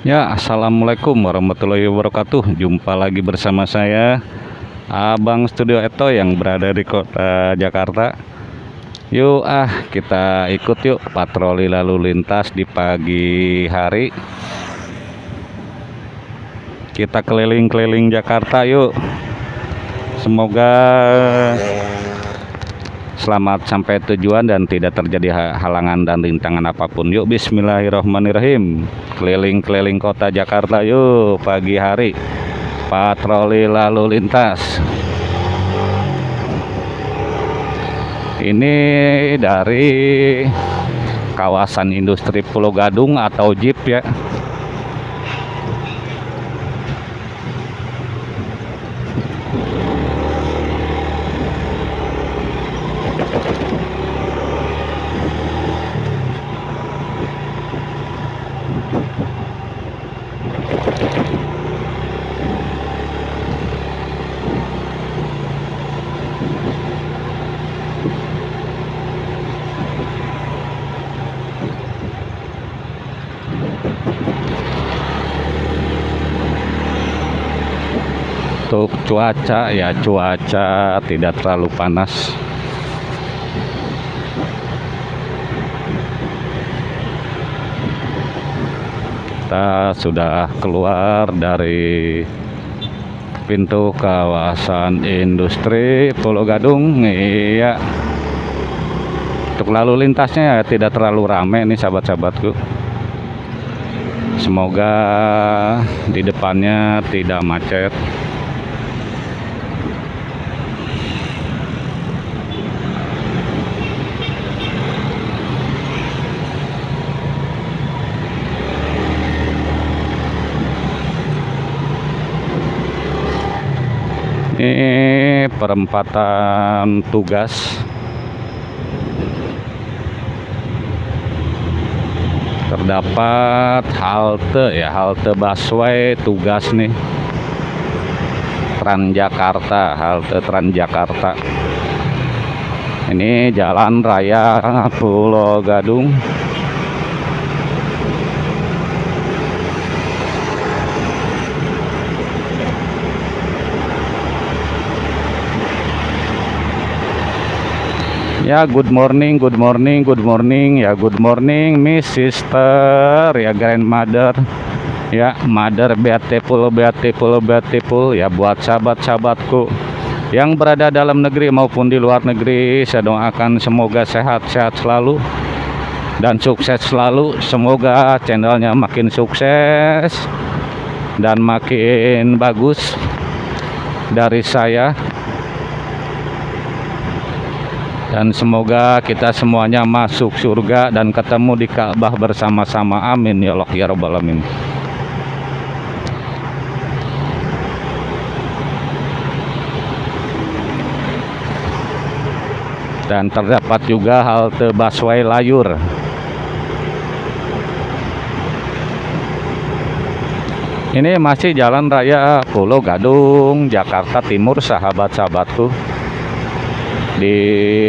Ya, assalamualaikum warahmatullahi wabarakatuh. Jumpa lagi bersama saya, Abang Studio Eto yang berada di kota Jakarta. Yuk, ah, kita ikut yuk patroli lalu lintas di pagi hari. Kita keliling-keliling Jakarta yuk. Semoga selamat sampai tujuan dan tidak terjadi halangan dan rintangan apa pun. Yuk bismillahirrahmanirrahim. Keliling-keliling kota Jakarta yuk pagi hari. Patroli lalu lintas. Ini dari kawasan industri Pulau Gadung atau Jeep ya. untuk cuaca ya cuaca tidak terlalu panas. Kita sudah keluar dari pintu kawasan industri Pulau Gadung. Iya. Untuk lalu lintasnya ya tidak terlalu ramai nih sahabat-sahabatku. Semoga di depannya tidak macet ini perempatan tugas. Terdapat halte ya halte busway tugas nih. Transjakarta halte Transjakarta. Ini jalan raya Pulau Gadung Ya, good morning, good morning, good morning. Ya, good morning, Miss Sister, ya grandmother. Ya, mother beautiful, beautiful, beautiful. Ya, buat sahabat-sahabatku yang berada dalam negeri maupun di luar negeri, saya doakan semoga sehat-sehat selalu dan sukses selalu. Semoga channelnya makin sukses dan makin bagus dari saya dan semoga kita semuanya masuk surga dan ketemu di Ka'bah bersama-sama. Amin ya Allah ya rabbal alamin. Dan terdapat juga halte busway layur. Ini masih jalan raya Pulau Gadung Jakarta Timur sahabat-sahabatku di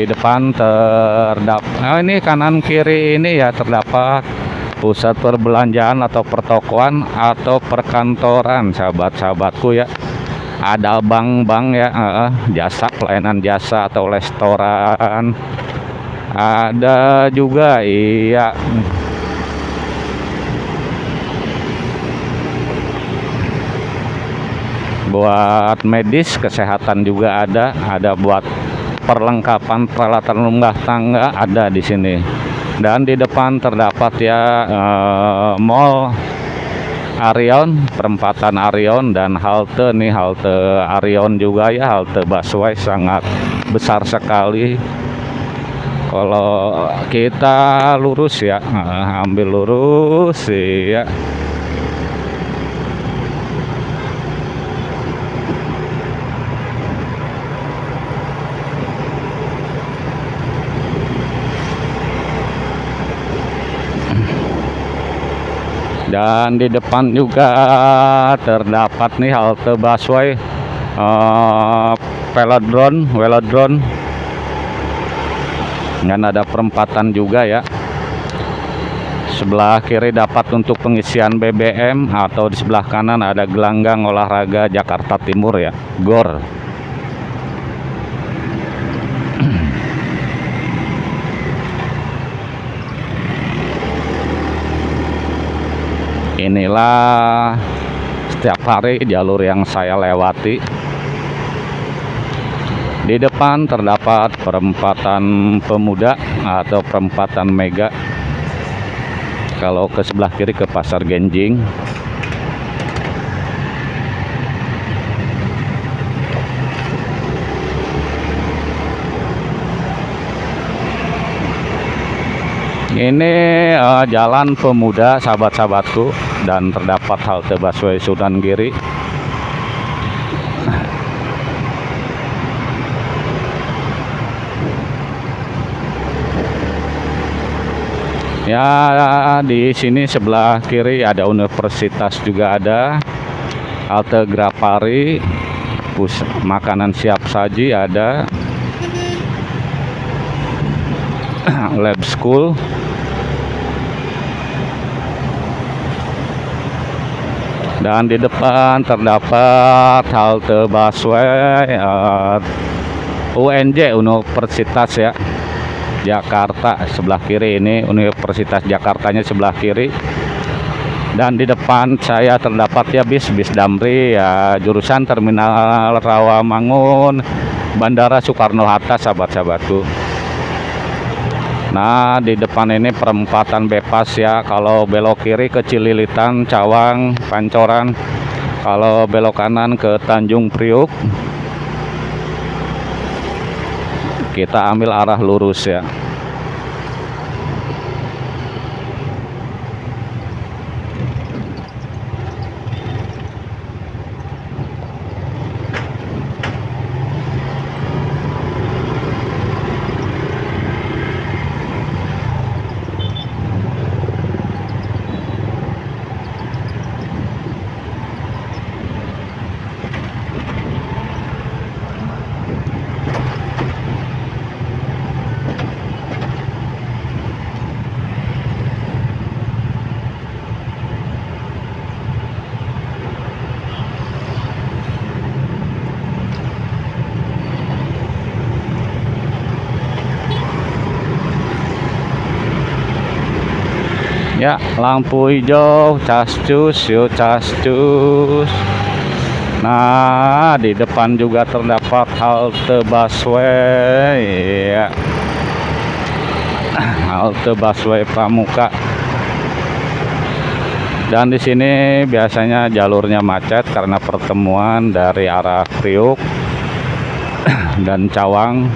depan terdapat nah ini kanan kiri ini ya terdapat pusat perbelanjaan atau pertokoan atau perkantoran. Sahabat-sahabatku ya ada bank-bank ya uh, jasa pelayanan jasa atau restoran. Ada juga iya. Buat medis kesehatan juga ada ada buat perlengkapan peralatan rumah tangga ada di sini. Dan di depan terdapat ya eh, mall Arion perempatan Arion dan halte nih halte Arion juga ya halte busway sangat besar sekali. Kalau kita lurus ya eh, ambil lurus ya dan di depan juga terdapat nih halte busway uh, velodrome velodrome. Dan ada perempatan juga ya. Sebelah kiri dapat untuk pengisian BBM atau di sebelah kanan ada gelanggang olahraga Jakarta Timur ya GOR inilah setiap hari jalur yang saya lewati. Di depan terdapat perempatan pemuda atau perempatan mega. Kalau ke sebelah kiri ke pasar Genjing ini uh, jalan pemuda sahabat-sahabatku dan terdapat halte busway Sunan Giri. Ya di sini sebelah kiri ada universitas juga ada halte Grapari pus makanan siap saji ada lab school. Dan di depan terdapat halte busway uh, UNJ Universitas ya Jakarta sebelah kiri ini Universitas Jakartanya sebelah kiri. Dan di depan saya terdapat ya bis bis Damri ya jurusan Terminal Rawamangun Bandara Soekarno Hatta sahabat-sahabatku Nah di depan ini perempatan bebas ya. Kalau belok kiri ke Cililitan Cawang Pancoran. Kalau belok kanan ke Tanjung Priuk. Kita ambil arah lurus ya ya lampu hijau cascus yuk cascus nah di depan juga terdapat halte busway ya halte busway pramuka. Dan di sini biasanya jalurnya macet karena pertemuan dari arah Priuk dan Cawang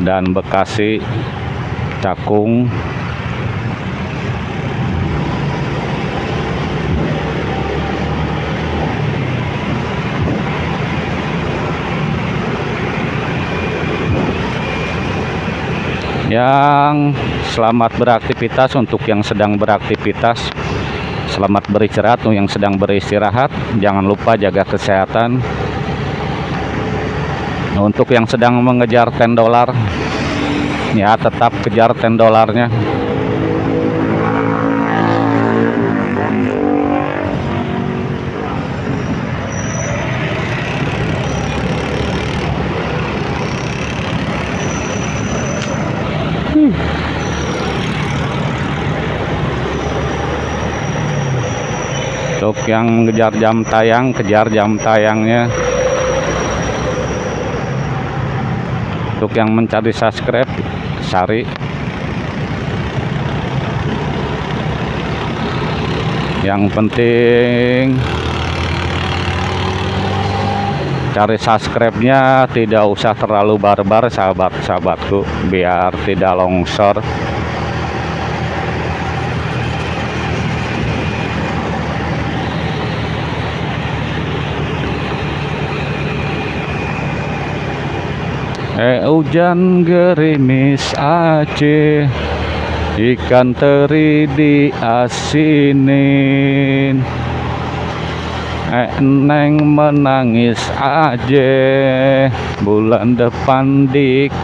dan Bekasi Cakung yang selamat beraktivitas untuk yang sedang beraktivitas selamat beristirahat untuk yang sedang beristirahat jangan lupa jaga kesehatan. Untuk yang sedang mengejar 10 dolar ya tetap kejar 10 dolarnya untuk yang mengejar jam tayang kejar jam tayangnya. Untuk yang mencari subscribe cari yang penting cari subscribe-nya tidak usah terlalu barbar sahabat-sahabatku biar tidak longsor Eh hujan gerimis Aceh. Ikan teri di asinin. Eh neng menangis aja Bulan depan dikawinin.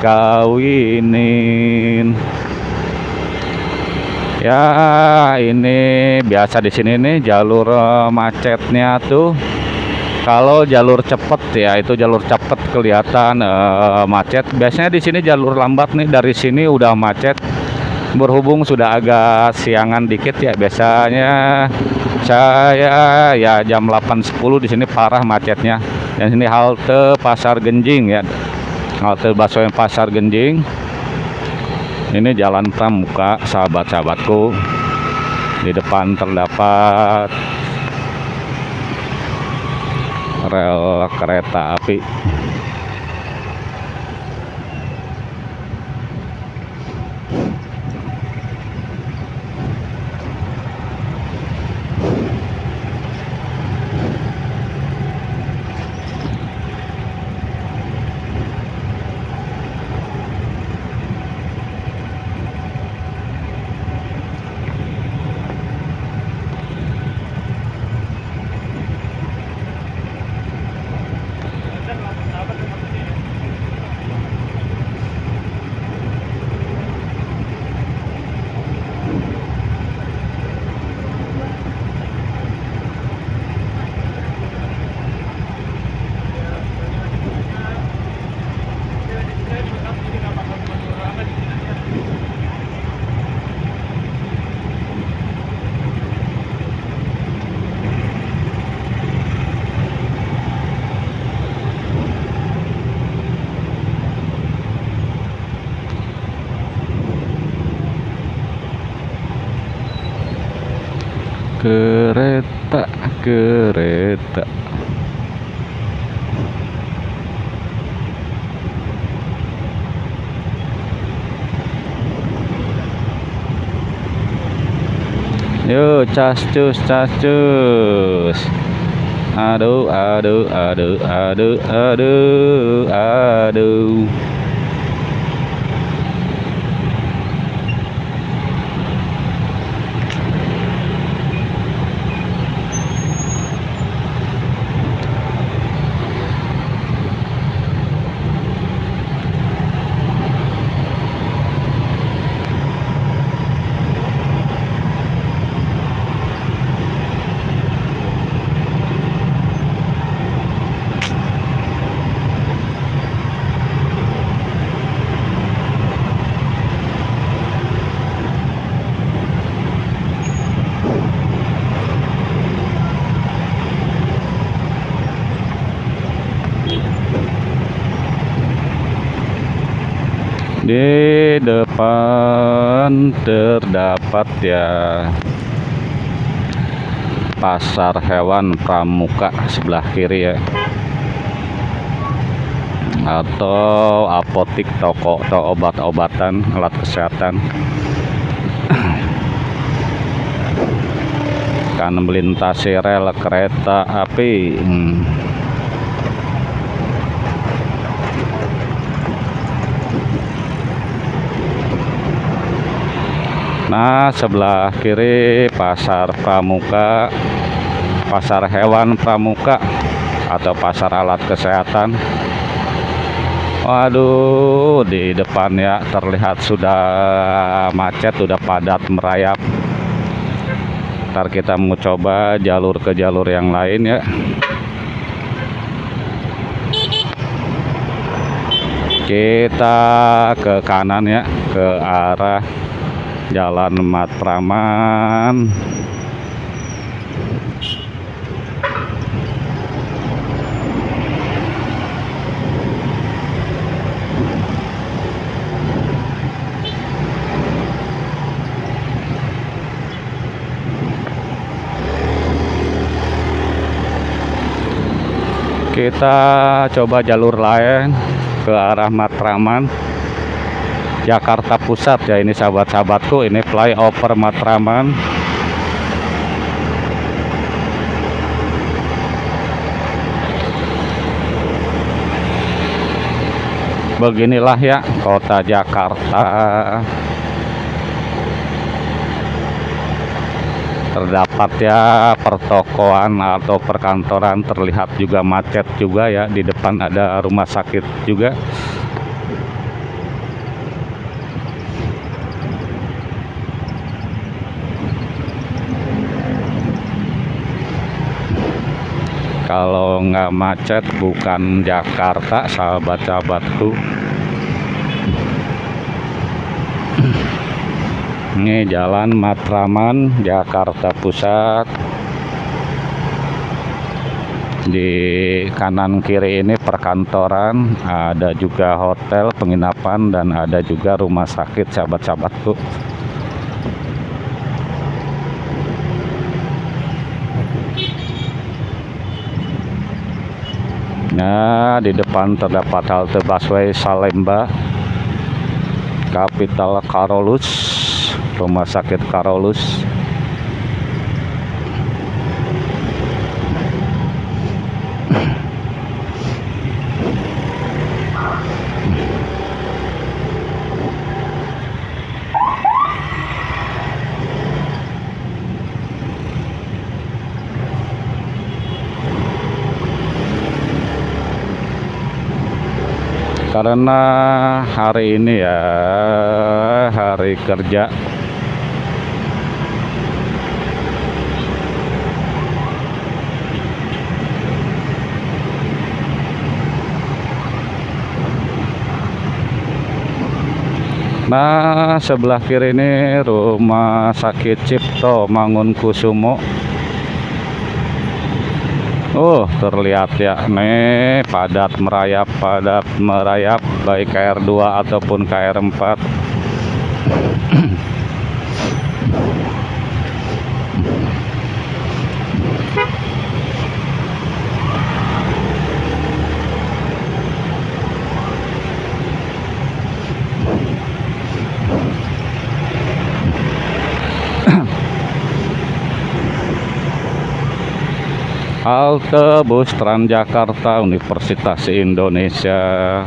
Ya, ini biasa di sini nih jalur macetnya tuh. Kalau jalur cepet ya itu jalur cepet kelihatan eh, macet. Biasanya di sini jalur lambat nih dari sini udah macet. Berhubung sudah agak siangan dikit ya biasanya saya ya jam 8.10 di sini parah macetnya. Dan sini halte Pasar Genjing ya. Halte Baswedan Pasar Genjing ini jalan pramuka sahabat-sahabatku di depan terdapat rel kereta api kereta kereta Yo, cas cus cas cus. Aduh, aduh, aduh, aduh, aduh, aduh. Terdapat ya? Pasar hewan pramuka sebelah kiri ya. Atau apotik toko atau obat-obatan alat kesehatan. Kan melintasi rel kereta api. Hmm. Nah, sebelah kiri pasar pramuka, pasar hewan pramuka atau pasar alat kesehatan. Waduh, di depan ya terlihat sudah macet, sudah padat merayap. Ntar kita mau coba jalur ke jalur yang lain ya. Kita ke kanan ya, ke arah Jalan Matraman. Kita coba jalur lain ke arah Matraman Jakarta Pusat. Ya ini sahabat-sahabatku ini flyover Matraman. Beginilah ya kota Jakarta. Terdapat ya pertokoan atau perkantoran terlihat juga macet juga ya di depan ada rumah sakit juga kalau nggak macet bukan Jakarta sahabat-sahabatku. Ini jalan Matraman Jakarta Pusat. Di kanan kiri ini perkantoran ada juga hotel penginapan dan ada juga rumah sakit sahabat-sahabatku Nah, di depan terdapat halte busway Salemba, Kapital Karolus, Rumah Sakit Karolus. Karena hari ini ya hari kerja. Nah sebelah kiri ini rumah sakit Cipto Mangunkusumo Oh terlihat ya. Nih padat merayap padat merayap. Baik KR2 ataupun KR4 halte bus Transjakarta Universitas Indonesia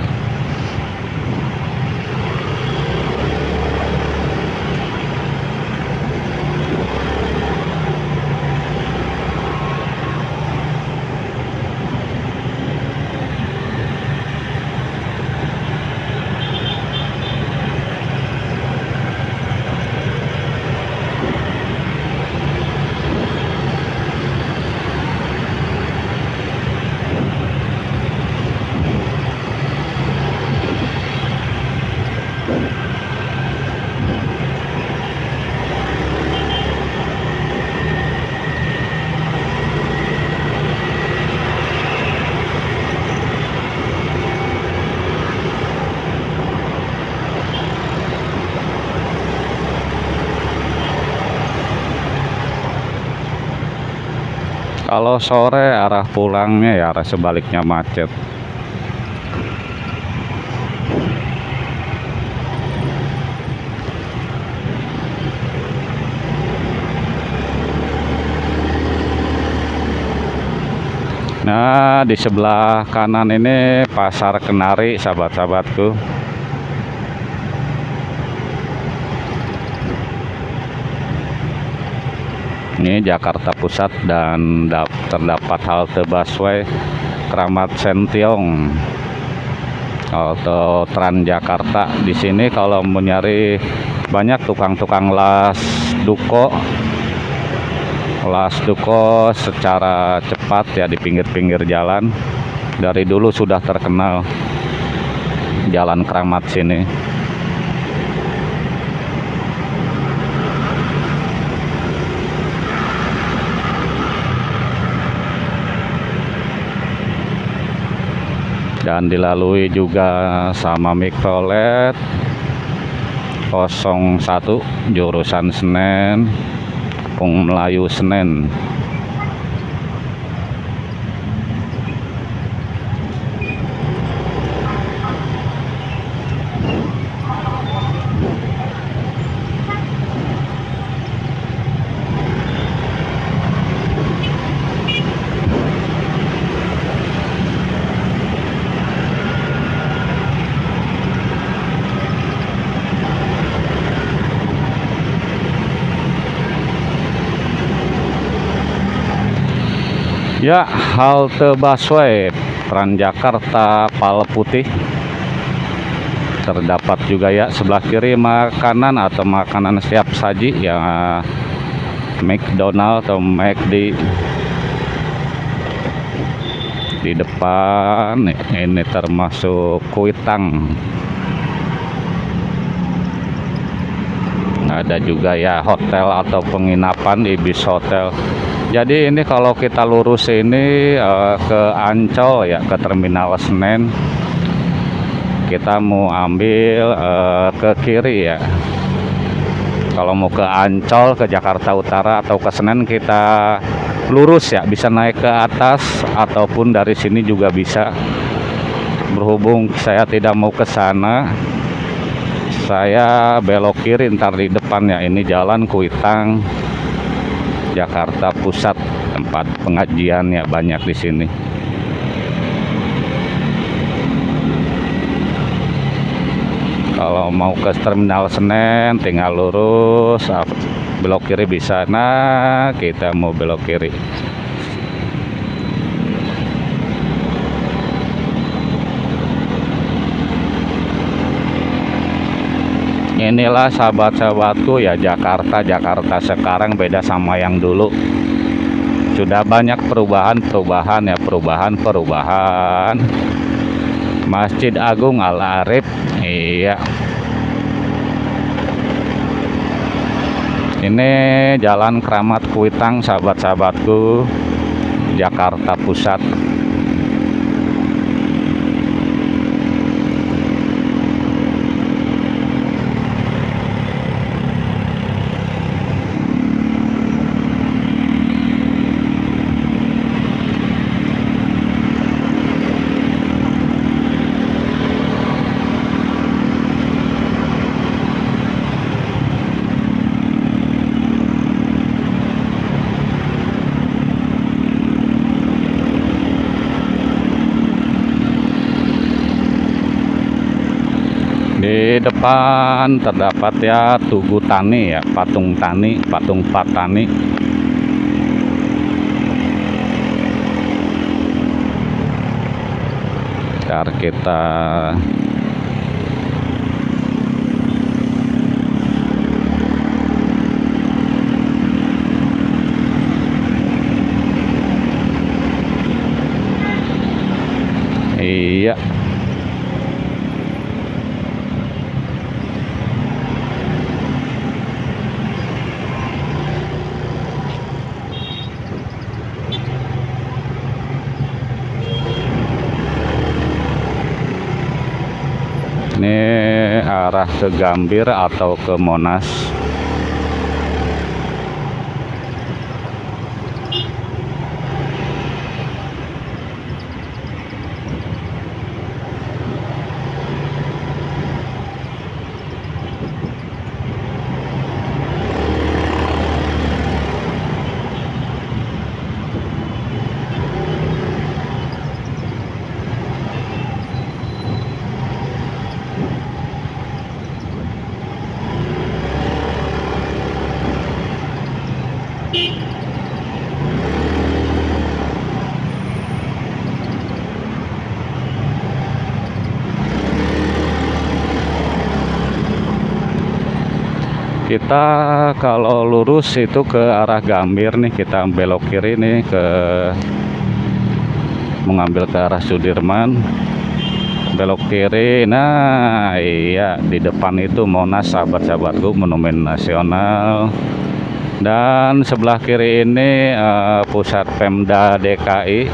kalau sore arah pulangnya ya arah sebaliknya macet. Nah di sebelah kanan ini pasar kenari sahabat-sahabatku ini Jakarta Pusat dan terdapat halte busway Keramat Sentiong. Atau Transjakarta di sini kalau mau nyari banyak tukang-tukang las duko. Las duko secara cepat ya di pinggir-pinggir jalan. Dari dulu sudah terkenal jalan Keramat sini dan dilalui juga sama mikrolet 01 jurusan Senen Pung Melayu Senen Ya, halte busway Transjakarta Putih. Terdapat juga ya sebelah kiri makanan atau makanan siap saji ya McDonald atau McD. Di depan ini termasuk kuitang. Ada juga ya hotel atau penginapan di bis hotel jadi ini kalau kita lurus ini uh, ke Ancol ya ke terminal Senen. Kita mau ambil uh, ke kiri ya. Kalau mau ke Ancol ke Jakarta Utara atau ke Senen kita lurus ya. Bisa naik ke atas ataupun dari sini juga bisa. Berhubung saya tidak mau ke sana saya belok kiri ntar di depan ya ini jalan Kuitang Jakarta Pusat. Tempat pengajian ya banyak di sini. Kalau mau ke terminal Senen tinggal lurus belok kiri bisa. Nah kita mau belok kiri inilah sahabat-sahabatku ya Jakarta Jakarta sekarang beda sama yang dulu. Sudah banyak perubahan-perubahan ya perubahan-perubahan Masjid Agung Al Arif iya. Ini jalan Keramat Kuitang sahabat-sahabatku Jakarta Pusat di depan terdapat ya tugu tani ya? Patung tani patung patani Ntar kita Iya ini arah ke Gambir atau ke Monas kita kalau lurus itu ke arah Gambir nih kita belok kiri nih ke mengambil ke arah Sudirman. Belok kiri nah iya di depan itu Monas sahabat-sahabatku monumen nasional. Dan sebelah kiri ini uh, pusat Pemda DKI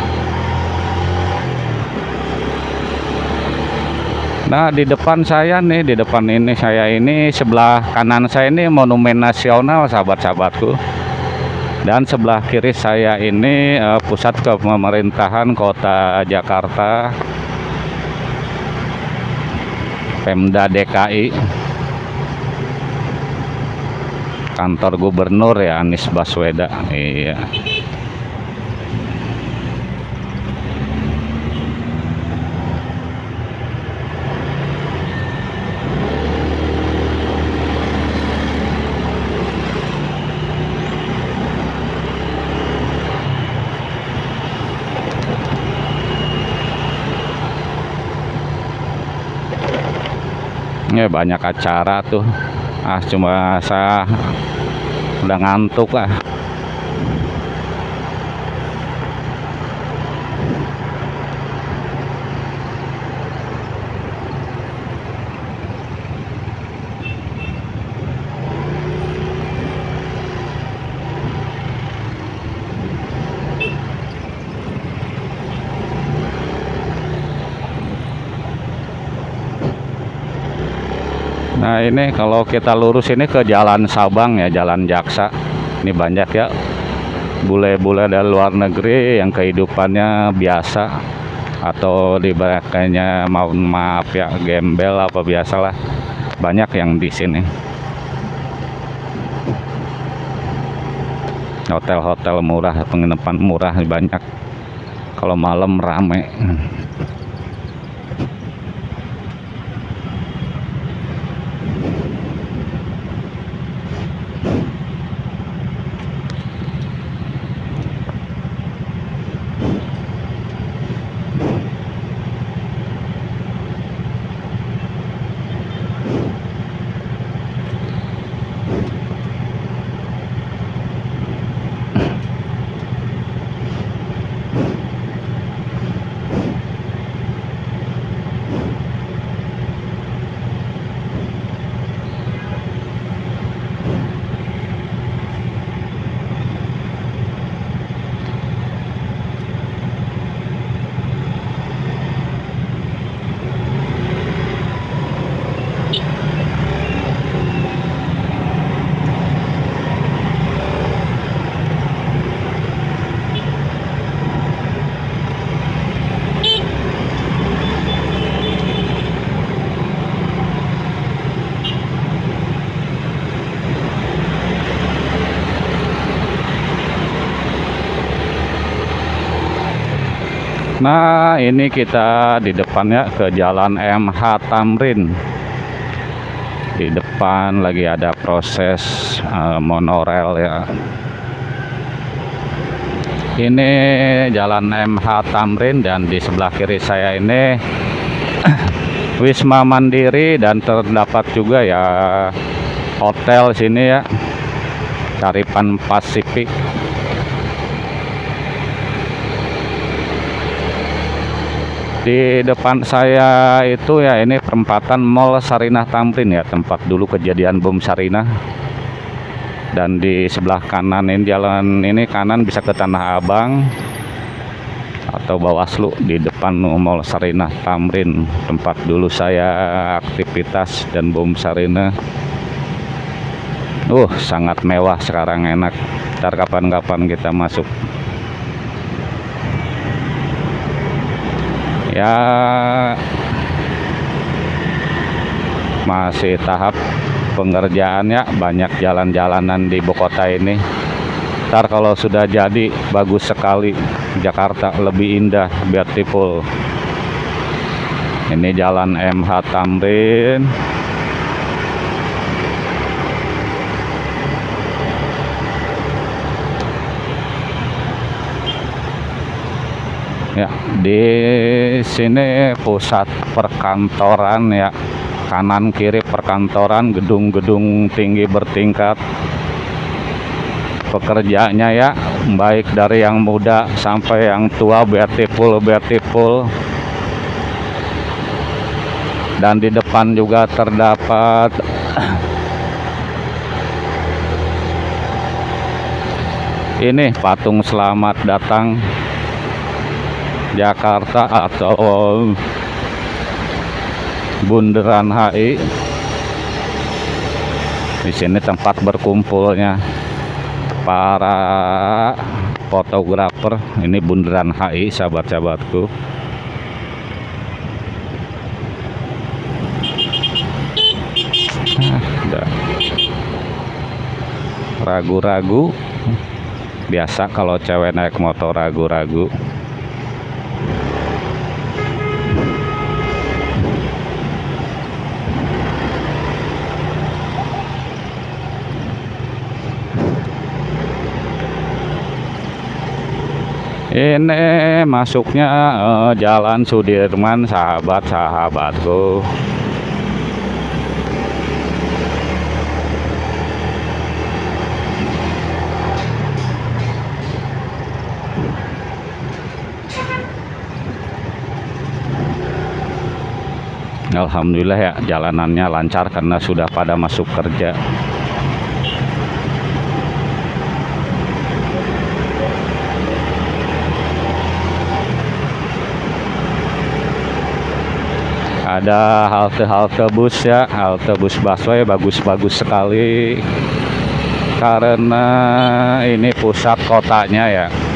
Nah di depan saya nih di depan ini saya ini sebelah kanan saya ini monumen nasional sahabat-sahabatku. Dan sebelah kiri saya ini uh, pusat pemerintahan kota Jakarta Pemda DKI kantor gubernur ya Anies Baswedan. Iya ya banyak acara tuh. Ah cuma saya udah ngantuk lah Nah ini kalau kita lurus ini ke Jalan Sabang ya, Jalan Jaksa. Ini banyak ya bule-bule dari luar negeri yang kehidupannya biasa atau diberikannya mau maaf ya gembel apa biasalah banyak yang di sini. Hotel-hotel murah, penginapan murah banyak. Kalau malam rame. Nah, ini kita di depannya ke Jalan MH Tamrin. Di depan lagi ada proses uh, monorel ya. Ini Jalan MH Tamrin dan di sebelah kiri saya ini Wisma Mandiri dan terdapat juga ya hotel sini ya. Caripan Pasifik di depan saya itu ya ini perempatan Mall Sarinah Tamrin ya tempat dulu kejadian bom Sarinah. Dan di sebelah kanan ini jalan ini kanan bisa ke Tanah Abang atau Bawaslu di depan Mall Sarinah Tamrin tempat dulu saya aktivitas dan bom Sarinah. Uh sangat mewah sekarang enak. Ntar kapan-kapan kita masuk ya. Masih tahap pengerjaan ya banyak jalan-jalanan di Bogota ini. Ntar kalau sudah jadi bagus sekali. Jakarta lebih indah beautiful. Ini jalan MH Tamrin ya di sini pusat perkantoran ya. Kanan kiri perkantoran gedung-gedung tinggi bertingkat. Pekerjanya ya baik dari yang muda sampai yang tua beautiful beautiful dan di depan juga terdapat ini patung selamat datang Jakarta atau Bundaran HI. Di sini tempat berkumpulnya para fotografer. Ini Bundaran HI, sahabat-sahabatku. ragu-ragu biasa kalau cewek naik motor ragu-ragu ini masuknya uh, Jalan Sudirman sahabat-sahabatku Alhamdulillah ya jalanannya lancar karena sudah pada masuk kerja ada halte-halte bus ya. Halte bus busway bagus-bagus sekali. Karena ini pusat kotanya ya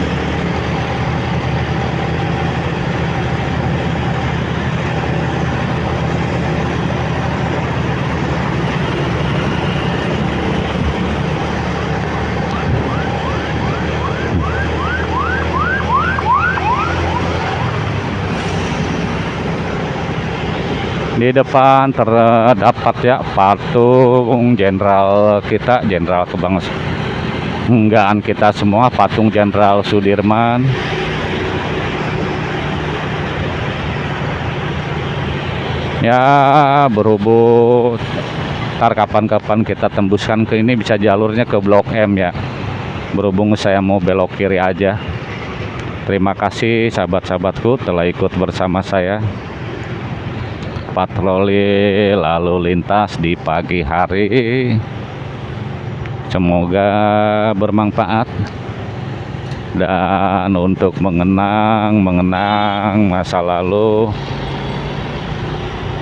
di depan terdapat ya patung jenderal kita jenderal kebanggaan kita semua patung jenderal Sudirman. Ya berhubung ntar kapan-kapan kita tembuskan ke ini bisa jalurnya ke Blok M ya. Berhubung saya mau belok kiri aja. Terima kasih sahabat-sahabatku telah ikut bersama saya patroli lalu lintas di pagi hari. Semoga bermanfaat. Dan untuk mengenang mengenang masa lalu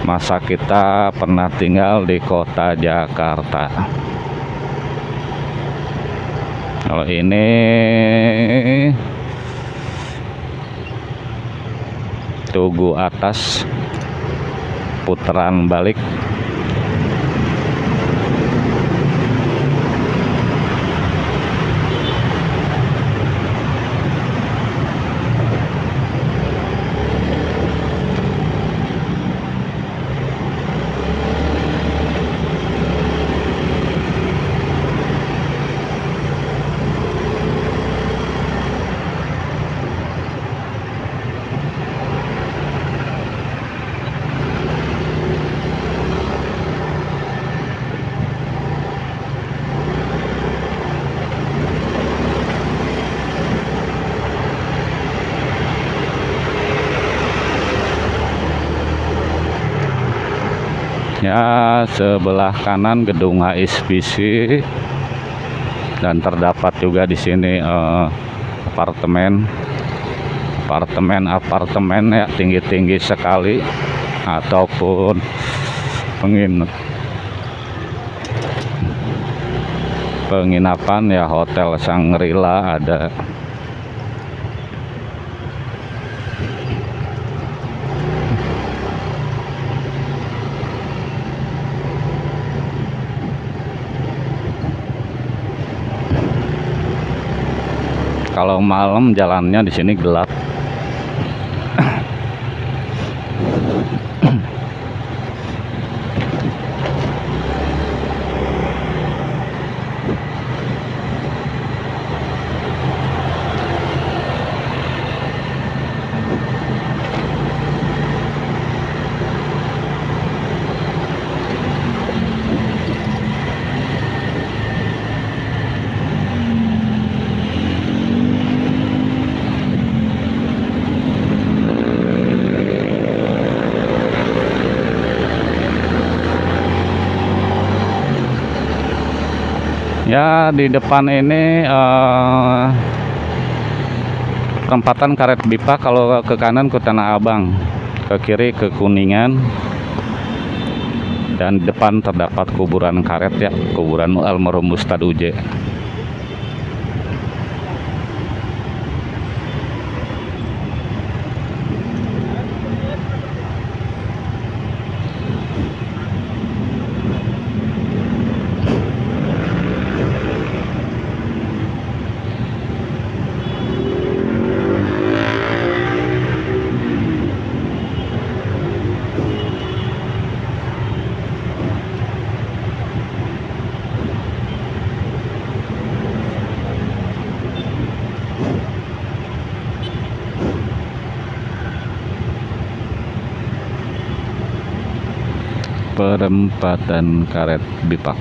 masa kita pernah tinggal di kota Jakarta. Kalau ini Tugu atas putaran balik ya sebelah kanan gedung HSBC dan terdapat juga di sini eh, apartemen. Apartemen apartemen ya tinggi-tinggi sekali. Ataupun pengin penginapan ya hotel Sangrila ada kalau malam jalannya di sini gelap ya di depan ini eh, perempatan karet bipa kalau ke kanan ke Tanah Abang ke kiri ke Kuningan dan depan terdapat kuburan karet ya kuburan almarhum Ustadz Uje perempatan karet bipak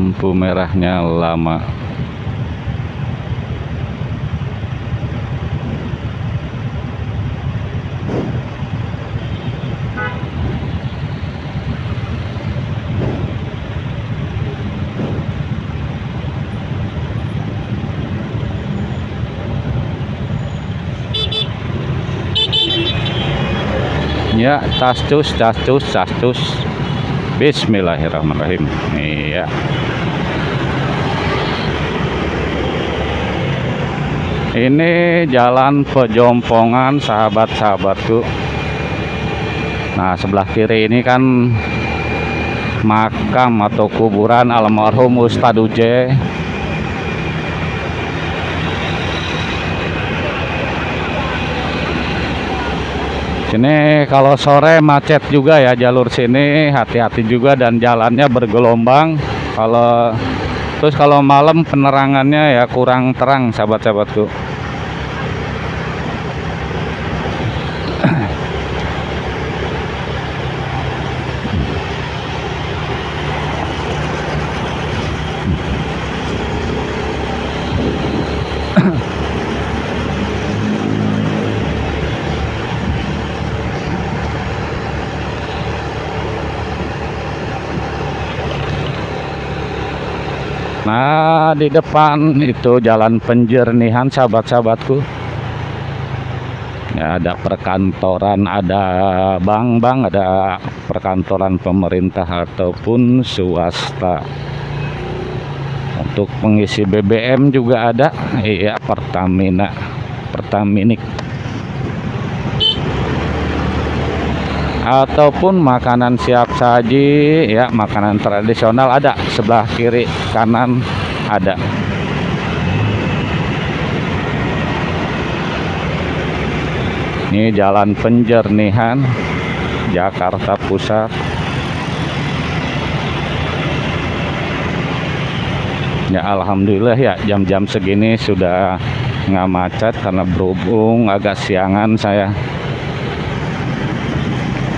lampu merahnya lama. Ya tascus tascus tascus Bismillahirrahmanirrahim. Iya. Ini jalan pejompongan sahabat-sahabatku. Nah sebelah kiri ini kan makam atau kuburan almarhum Ustadz Uje Sini kalau sore macet juga ya jalur sini, hati-hati juga dan jalannya bergelombang. Kalau terus kalau malam penerangannya ya kurang terang sahabat-sahabatku. Di depan itu jalan penjernihan sahabat-sahabatku. Ya, ada perkantoran, ada bank-bank, ada perkantoran pemerintah ataupun swasta. Untuk pengisi BBM juga ada, iya Pertamina, Pertaminik. ataupun makanan siap saji ya makanan tradisional ada sebelah kiri kanan ada. Ini jalan penjernihan Jakarta Pusat. Ya Alhamdulillah ya jam-jam segini sudah nggak macet karena berhubung agak siangan saya.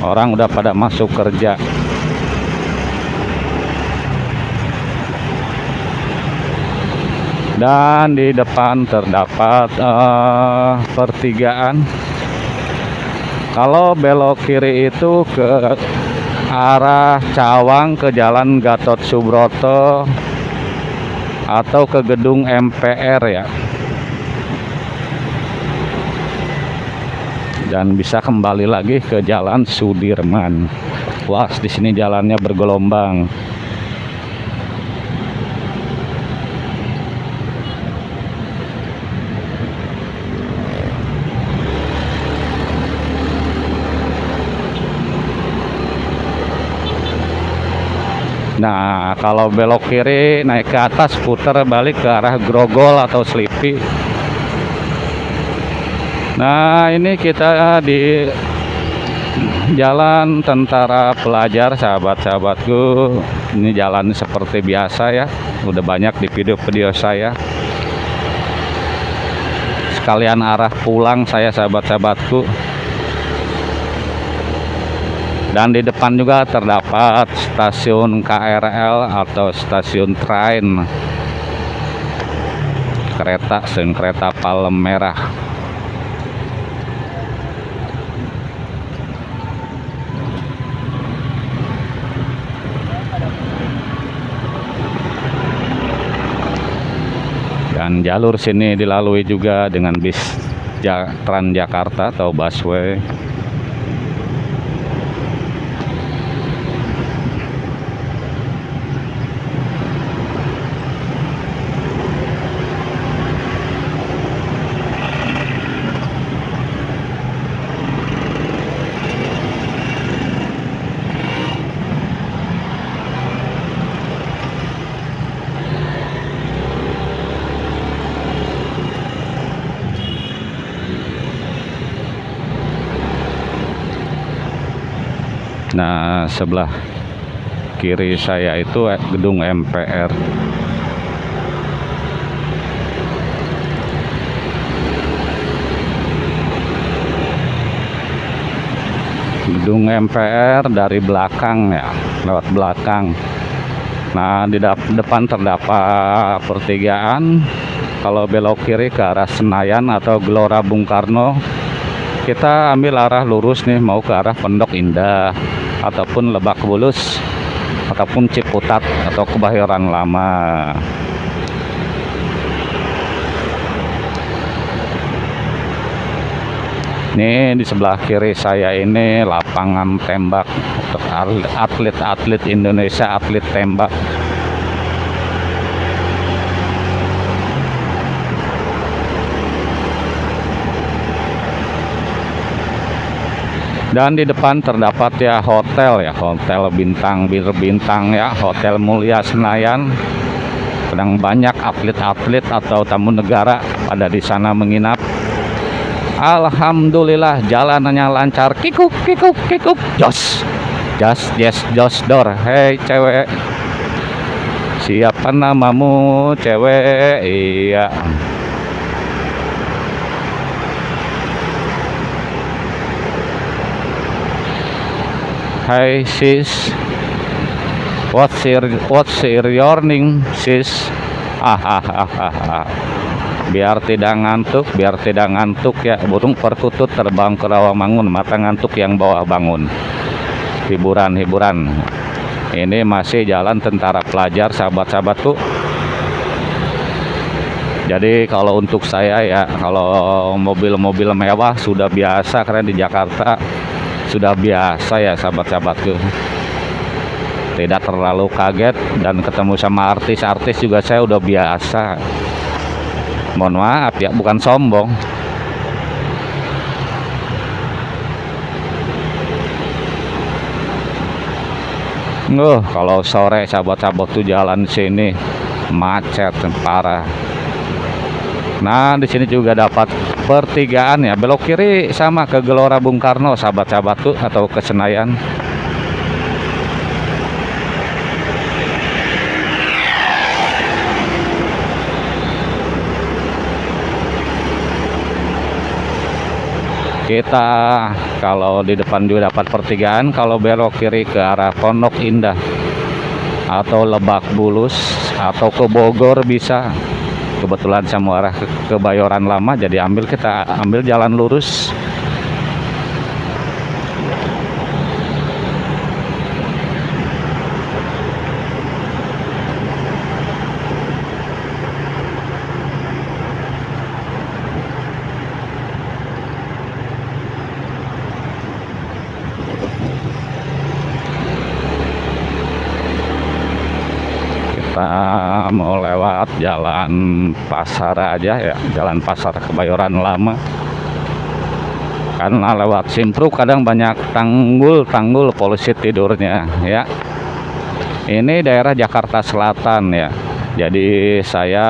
Orang udah pada masuk kerja dan di depan terdapat uh, pertigaan kalau belok kiri itu ke arah Cawang ke Jalan Gatot Subroto atau ke gedung MPR ya dan bisa kembali lagi ke Jalan Sudirman. Wah, di sini jalannya bergelombang. Nah, kalau belok kiri naik ke atas putar balik ke arah Grogol atau Slipi Nah ini kita di jalan tentara pelajar sahabat-sahabatku. Ini jalan seperti biasa ya. Udah banyak di video-video saya. Sekalian arah pulang saya sahabat-sahabatku dan di depan juga terdapat stasiun KRL atau stasiun train. Kereta stasiun kereta Palem Merah dan jalur sini dilalui juga dengan bis Transjakarta atau busway Nah, sebelah kiri saya itu gedung MPR. Gedung MPR dari belakang ya, lewat belakang. Nah, di depan terdapat pertigaan. Kalau belok kiri ke arah Senayan atau Gelora Bung Karno, kita ambil arah lurus nih mau ke arah Pondok Indah ataupun Lebak Bulus ataupun Ciputat atau Kebayoran Lama. Ini di sebelah kiri saya ini lapangan tembak untuk atlet-atlet Indonesia, atlet tembak. Dan di depan terdapat ya hotel ya, hotel bintang bir bintang ya, hotel Mulia Senayan. Sedang banyak atlet-atlet atau tamu negara pada di sana menginap. Alhamdulillah jalanannya lancar. Kikuk kikuk kikuk. Jos jos yes jos dor. Hei cewek. Siapa namamu cewek? Iya Hai sis. What's your What's your name sis? Ah ah ah ah, biar tidak ngantuk biar tidak ngantuk ya. Burung perkutut terbang ke Rawamangun mata ngantuk yang bawa bangun. Hiburan-hiburan. Ini masih jalan tentara pelajar sahabat-sahabatku jadi kalau untuk saya ya kalau mobil-mobil mewah sudah biasa karena di Jakarta sudah biasa ya sahabat-sahabatku tidak terlalu kaget dan ketemu sama artis-artis juga saya udah biasa. Mohon maaf ya bukan sombong. Uh, kalau sore sahabat-sahabat tuh jalan sini macet parah. Nah, di sini juga dapat pertigaan ya. Belok kiri sama ke Gelora Bung Karno sahabat-sahabat tuh atau ke Senayan. kita kalau di depan juga dapat pertigaan kalau belok kiri ke arah Pondok Indah atau Lebak Bulus atau ke Bogor bisa kebetulan saya mau arah ke, ke Bayoran Lama jadi ambil kita ambil jalan lurus kita mau lewat jalan pasar aja ya jalan pasar kebayoran lama. Karena lewat simpru kadang banyak tanggul-tanggul polisi tidurnya ya. Ini daerah Jakarta Selatan ya. Jadi saya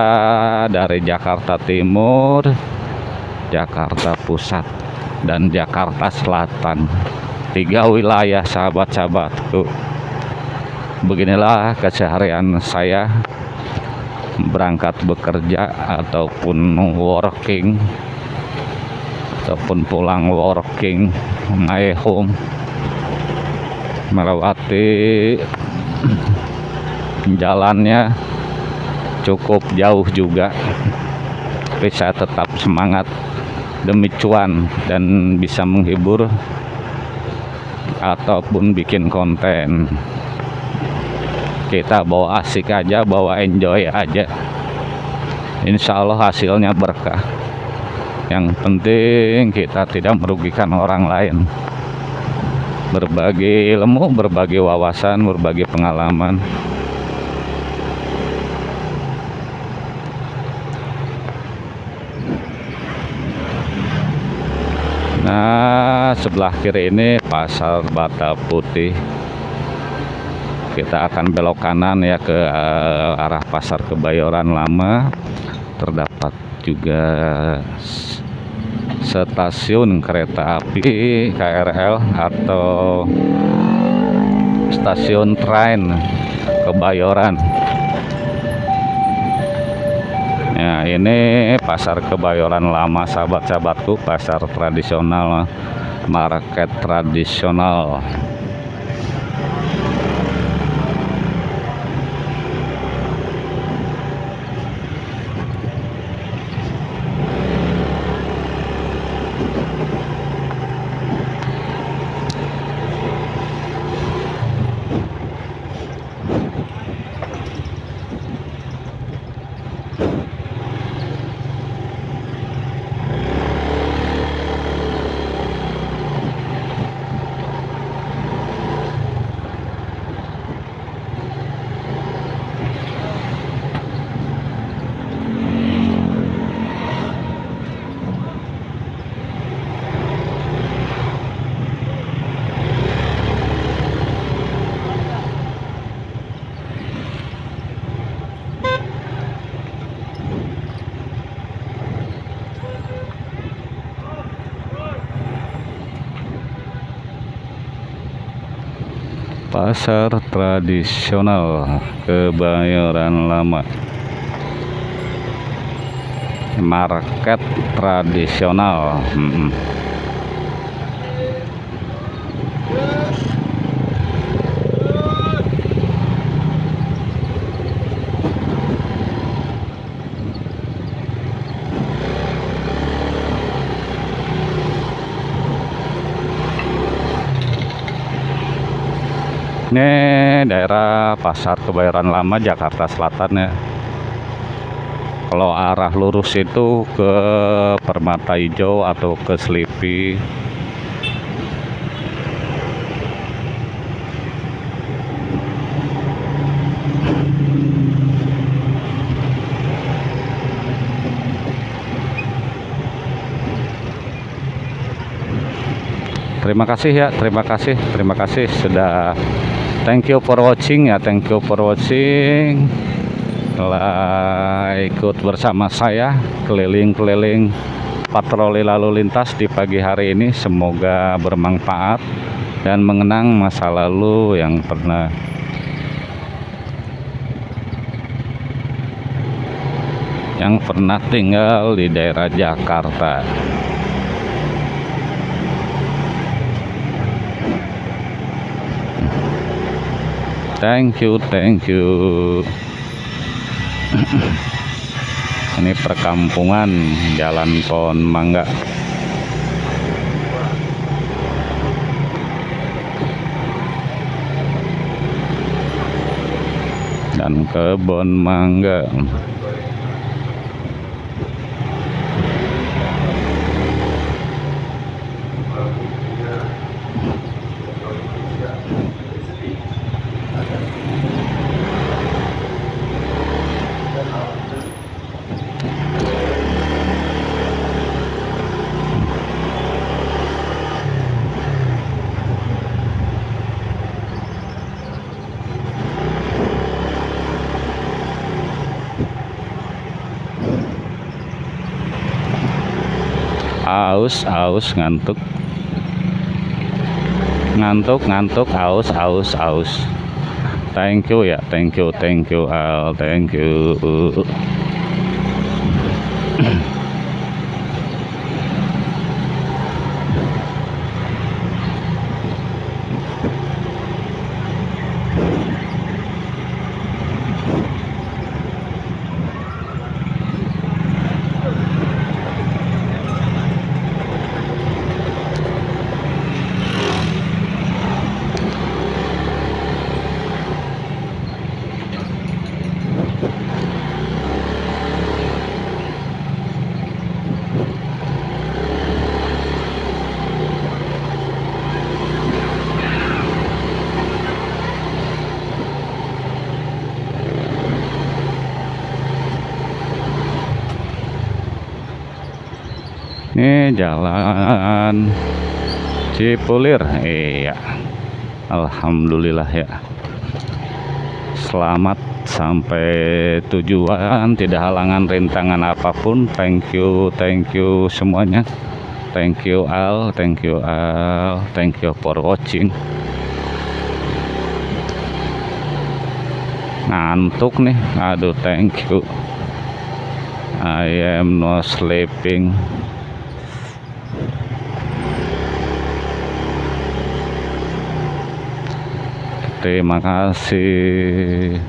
dari Jakarta Timur Jakarta Pusat dan Jakarta Selatan. Tiga wilayah sahabat-sahabat tuh beginilah keseharian saya berangkat bekerja ataupun working ataupun pulang working my home melewati jalannya cukup jauh juga. Saya tetap semangat demi cuan dan bisa menghibur ataupun bikin konten kita bawa asik aja bawa enjoy aja. Insya Allah hasilnya berkah. Yang penting kita tidak merugikan orang lain. Berbagi ilmu berbagi wawasan berbagi pengalaman. Nah sebelah kiri ini pasar Bata Putih kita akan belok kanan ya ke uh, arah pasar kebayoran lama. Terdapat juga stasiun kereta api KRL atau stasiun train kebayoran. Ya ini pasar kebayoran lama sahabat-sahabatku pasar tradisional market tradisional pasar tradisional Kebayoran Lama market tradisional hmm. Daerah pasar kebayoran lama Jakarta Selatan ya. Kalau arah lurus itu ke Permata Hijau atau ke Slipi terima kasih ya terima kasih terima kasih sudah thank you for watching ya thank you for watching. Telah ikut bersama saya keliling-keliling patroli lalu lintas di pagi hari ini. Semoga bermanfaat dan mengenang masa lalu yang pernah yang pernah tinggal di daerah Jakarta thank you thank you. Ini perkampungan jalan pohon mangga. Dan kebun mangga aus aus ngantuk. Ngantuk ngantuk aus aus aus. Thank you ya thank you thank you Al thank you ini jalan. Cipulir iya. Alhamdulillah ya. Selamat sampai tujuan tidak halangan rintangan apa pun. Thank you thank you semuanya. Thank you Al. Thank you Al. Thank you for watching. Ngantuk nih. Aduh thank you. I am not sleeping terima kasih